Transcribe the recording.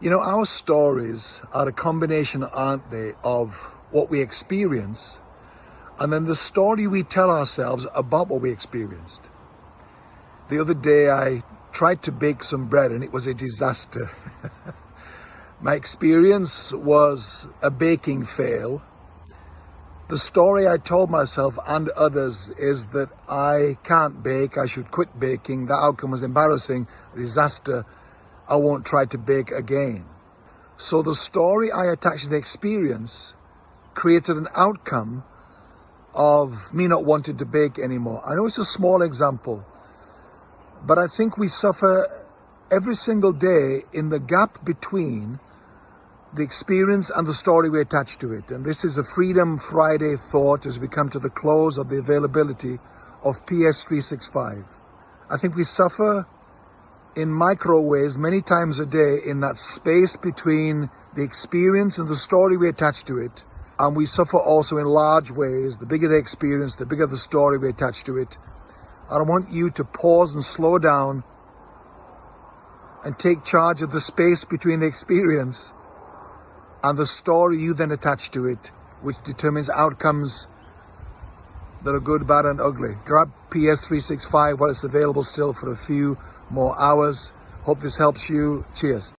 You know, our stories are a combination, aren't they, of what we experience and then the story we tell ourselves about what we experienced. The other day I tried to bake some bread and it was a disaster. My experience was a baking fail. The story I told myself and others is that I can't bake, I should quit baking, the outcome was embarrassing, a disaster, I won't try to bake again. So the story I attached to the experience created an outcome of me not wanting to bake anymore. I know it's a small example, but I think we suffer every single day in the gap between the experience and the story we attach to it. And this is a Freedom Friday thought as we come to the close of the availability of PS365. I think we suffer in micro ways many times a day in that space between the experience and the story we attach to it. And we suffer also in large ways. The bigger the experience, the bigger the story we attach to it. I want you to pause and slow down and take charge of the space between the experience and the story you then attach to it, which determines outcomes that are good, bad, and ugly. Grab PS365 while it's available still for a few more hours. Hope this helps you. Cheers.